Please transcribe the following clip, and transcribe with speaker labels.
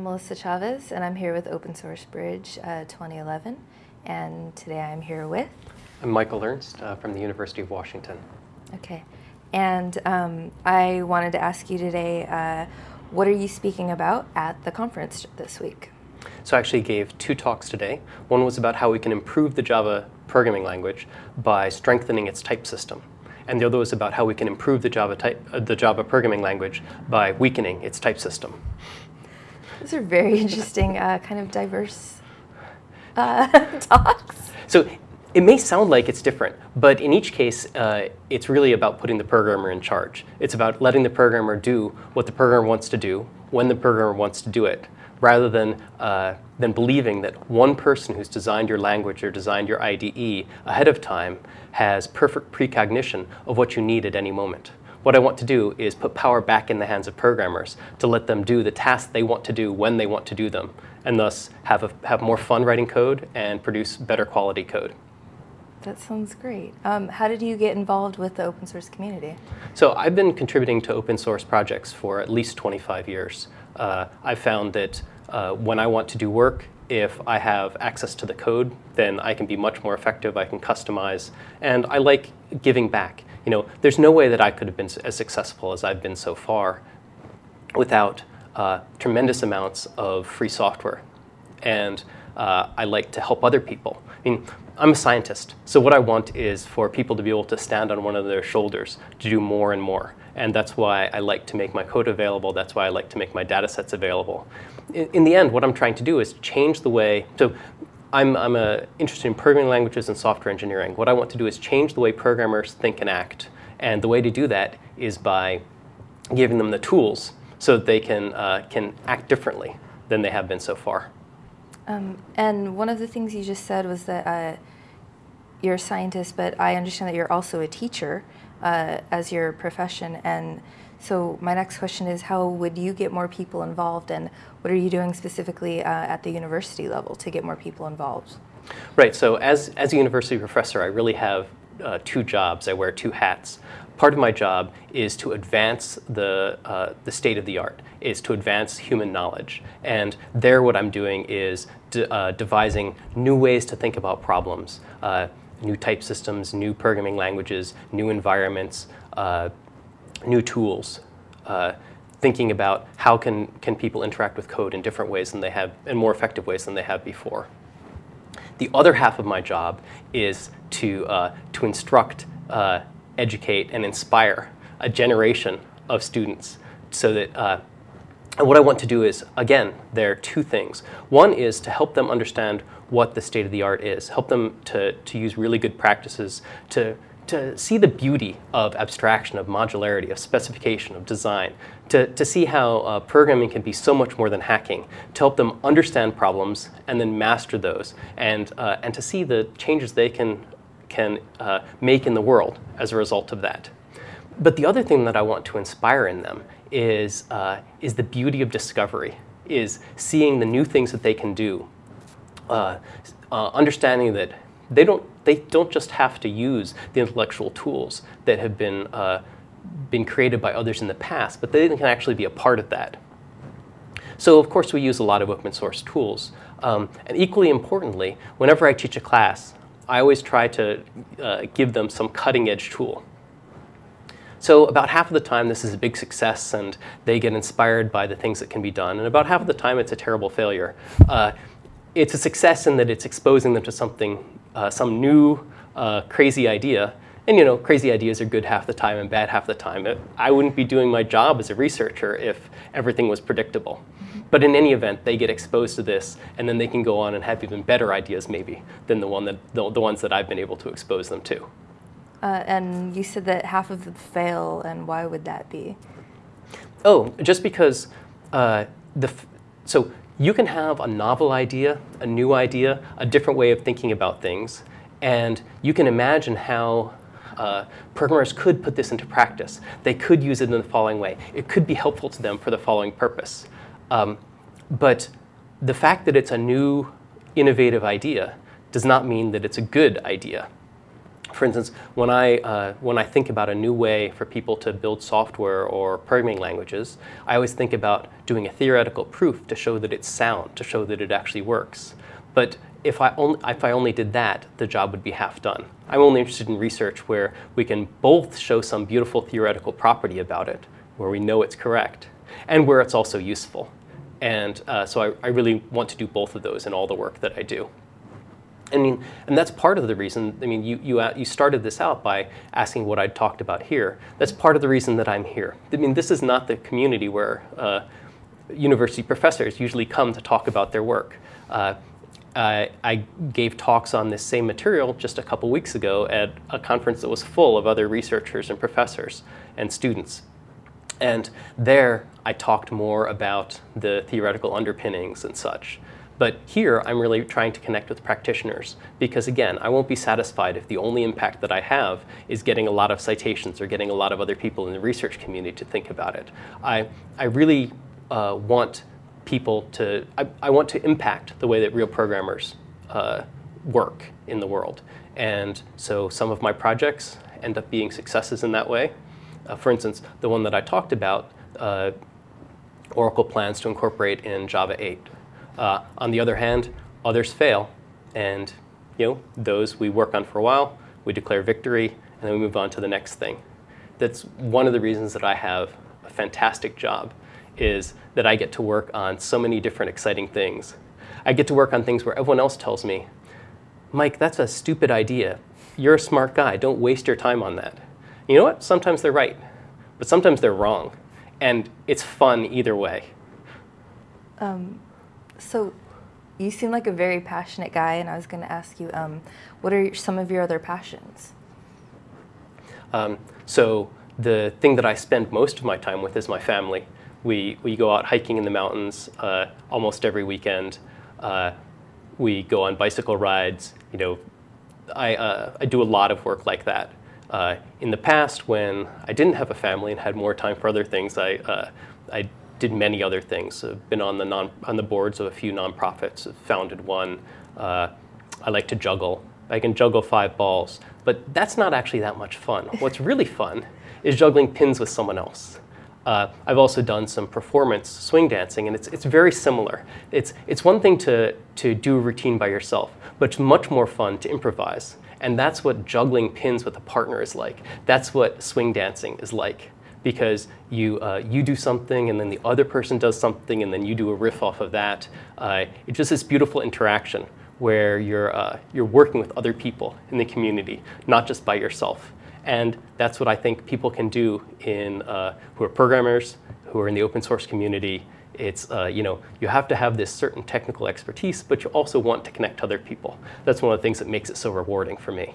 Speaker 1: I'm Melissa Chavez, and I'm here with Open Source Bridge uh, 2011. And today I'm here with?
Speaker 2: I'm Michael Ernst uh, from the University of Washington.
Speaker 1: Okay. And um, I wanted to ask you today, uh, what are you speaking about at the conference this week?
Speaker 2: So I actually gave two talks today. One was about how we can improve the Java programming language by strengthening its type system. And the other was about how we can improve the Java, type, uh, the Java programming language by weakening its type system.
Speaker 1: Those are very interesting, uh, kind of diverse uh, talks.
Speaker 2: So it may sound like it's different, but in each case, uh, it's really about putting the programmer in charge. It's about letting the programmer do what the programmer wants to do, when the programmer wants to do it, rather than, uh, than believing that one person who's designed your language or designed your IDE ahead of time has perfect precognition of what you need at any moment. What I want to do is put power back in the hands of programmers to let them do the tasks they want to do when they want to do them, and thus have, a, have more fun writing code and produce better quality code.
Speaker 1: That sounds great. Um, how did you get involved with the open source community?
Speaker 2: So I've been contributing to open source projects for at least 25 years. Uh, I've found that uh, when I want to do work, if I have access to the code, then I can be much more effective, I can customize, and I like giving back. You know, there's no way that I could have been as successful as I've been so far without uh, tremendous amounts of free software. And uh, I like to help other people. I mean, I'm a scientist, so what I want is for people to be able to stand on one of their shoulders to do more and more. And that's why I like to make my code available. That's why I like to make my data sets available. In, in the end, what I'm trying to do is change the way, so I'm, I'm uh, interested in programming languages and software engineering. What I want to do is change the way programmers think and act. And the way to do that is by giving them the tools so that they can, uh, can act differently than they have been so far.
Speaker 1: Um, and one of the things you just said was that uh, you're a scientist, but I understand that you're also a teacher uh, as your profession. And so my next question is, how would you get more people involved, and what are you doing specifically uh, at the university level to get more people involved?
Speaker 2: Right. So as as a university professor, I really have uh, two jobs. I wear two hats. Part of my job is to advance the, uh, the state of the art, is to advance human knowledge. And there what I'm doing is uh, devising new ways to think about problems, uh, new type systems, new programming languages, new environments, uh, new tools. Uh, thinking about how can, can people interact with code in different ways than they have, in more effective ways than they have before. The other half of my job is to, uh, to instruct educate, and inspire a generation of students so that uh, and what I want to do is, again, there are two things. One is to help them understand what the state of the art is, help them to, to use really good practices, to, to see the beauty of abstraction, of modularity, of specification, of design, to, to see how uh, programming can be so much more than hacking, to help them understand problems and then master those, and, uh, and to see the changes they can can uh, make in the world as a result of that. But the other thing that I want to inspire in them is, uh, is the beauty of discovery, is seeing the new things that they can do, uh, uh, understanding that they don't, they don't just have to use the intellectual tools that have been, uh, been created by others in the past, but they can actually be a part of that. So of course we use a lot of open source tools. Um, and equally importantly, whenever I teach a class, I always try to uh, give them some cutting edge tool. So about half of the time this is a big success and they get inspired by the things that can be done. And about half of the time it's a terrible failure. Uh, it's a success in that it's exposing them to something, uh, some new uh, crazy idea. And you know, crazy ideas are good half the time and bad half the time. I wouldn't be doing my job as a researcher if everything was predictable. But in any event, they get exposed to this, and then they can go on and have even better ideas, maybe, than the, one that, the, the ones that I've been able to expose them to.
Speaker 1: Uh, and you said that half of them fail, and why would that be?
Speaker 2: Oh, just because uh, the so you can have a novel idea, a new idea, a different way of thinking about things, and you can imagine how uh, programmers could put this into practice. They could use it in the following way. It could be helpful to them for the following purpose. Um, but the fact that it's a new, innovative idea does not mean that it's a good idea. For instance, when I, uh, when I think about a new way for people to build software or programming languages, I always think about doing a theoretical proof to show that it's sound, to show that it actually works. But if I, only, if I only did that, the job would be half done. I'm only interested in research where we can both show some beautiful theoretical property about it, where we know it's correct, and where it's also useful. And uh, so I, I really want to do both of those in all the work that I do. I mean, and that's part of the reason, I mean, you, you, you started this out by asking what I'd talked about here. That's part of the reason that I'm here. I mean, this is not the community where uh, university professors usually come to talk about their work. Uh, I, I gave talks on this same material just a couple weeks ago at a conference that was full of other researchers and professors and students. And there, I talked more about the theoretical underpinnings and such. But here, I'm really trying to connect with practitioners because, again, I won't be satisfied if the only impact that I have is getting a lot of citations or getting a lot of other people in the research community to think about it. I, I really uh, want people to, I, I, want to impact the way that real programmers uh, work in the world. And so some of my projects end up being successes in that way. Uh, for instance, the one that I talked about, uh, Oracle plans to incorporate in Java 8. Uh, on the other hand, others fail, and you know those we work on for a while, we declare victory, and then we move on to the next thing. That's one of the reasons that I have a fantastic job, is that I get to work on so many different exciting things. I get to work on things where everyone else tells me, Mike, that's a stupid idea. You're a smart guy. Don't waste your time on that. You know what? Sometimes they're right, but sometimes they're wrong. And it's fun either way.
Speaker 1: Um, so you seem like a very passionate guy, and I was going to ask you, um, what are some of your other passions?
Speaker 2: Um, so the thing that I spend most of my time with is my family. We, we go out hiking in the mountains uh, almost every weekend. Uh, we go on bicycle rides. You know, I, uh, I do a lot of work like that. Uh, in the past, when I didn't have a family and had more time for other things, I, uh, I did many other things. I've been on the, non, on the boards of a few nonprofits, I've founded one. Uh, I like to juggle. I can juggle five balls, but that's not actually that much fun. What's really fun is juggling pins with someone else. Uh, I've also done some performance swing dancing, and it's, it's very similar. It's, it's one thing to, to do a routine by yourself, but it's much more fun to improvise. And that's what juggling pins with a partner is like. That's what swing dancing is like because you, uh, you do something and then the other person does something and then you do a riff off of that. Uh, it's just this beautiful interaction where you're, uh, you're working with other people in the community, not just by yourself. And that's what I think people can do in, uh, who are programmers, who are in the open source community. It's, uh, you know, you have to have this certain technical expertise, but you also want to connect to other people. That's one of the things that makes it so rewarding for me.